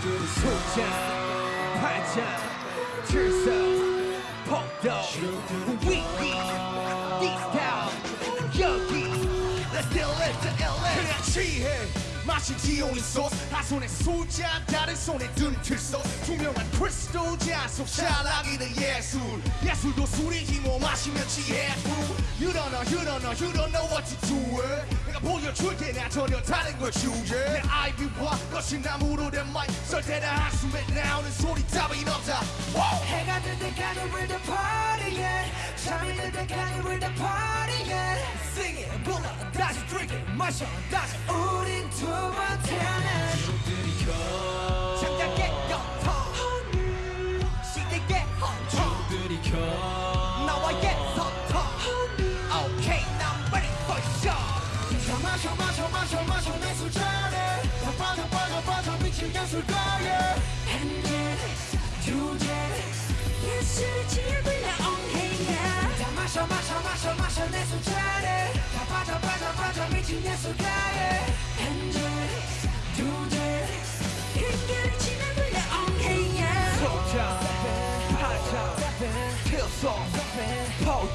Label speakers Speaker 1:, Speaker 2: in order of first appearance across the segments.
Speaker 1: 소자 팔자 출석 폭도 위기 디스타운 여기 Let's still live to LA
Speaker 2: 그냥 취해 마시지 only sauce 한 손에 술잔 다른 손에 든 틀소 투명한 크리스탈 잔속 샤라기는 예술 예술도 술이지 뭐 마시면 취해 fool You don't know you don't know you don't know what to do it 내가 보여줄 테나 전혀 다른 걸 주제 내 아이비와 거친 나무로 된 마이크 설 때나 한숨에 나오는 소리 따윈 없다 Wow!
Speaker 3: 해가 뜰 때까지 we're the party yeah 잠이 들 때까지 we're the party yeah Sing it 불러 다시 마셔. 다시 우린 두번 태어난
Speaker 1: 장작의 영통 시대의 헌청 나와의 소통 Okay now I'm ready for show
Speaker 2: 다 마셔 마셔 마셔 마셔 내 술잔에. 다 빠져 빠져 빠져 미친 예술가에
Speaker 3: 두잔 예술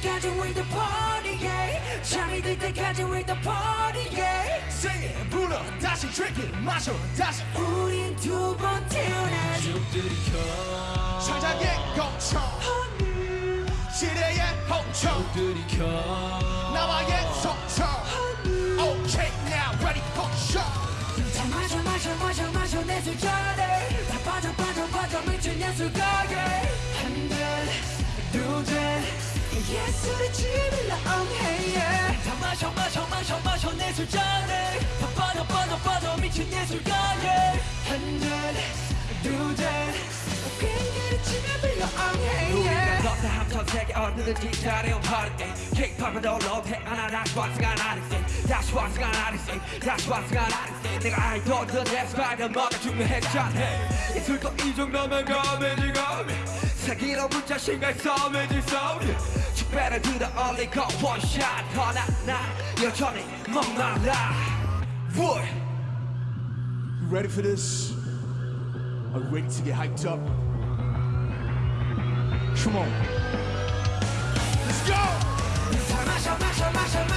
Speaker 3: 때까지 we're the party yeah 잠이 들 때까지 we're the party yeah
Speaker 2: Sing it 불러 다시 drink it 마셔 다시
Speaker 3: 우린 두번 태어난
Speaker 2: 창작의 거청 시대의 홍청 나와의
Speaker 3: 예술의 지을 엉해야 다 마셔 마셔 마셔 마셔 내 술잔에 다 빠져 빠져 빠져 미친 예술가에
Speaker 1: 문자 신갈 싸움이지 싸움 이 축배를 들어 올리고 원샷 허나 나 여전히 목말라 What?
Speaker 2: You ready for this? Are you ready to get hyped up? Come on Let's go!
Speaker 3: 다 마셔 마셔 마셔 마셔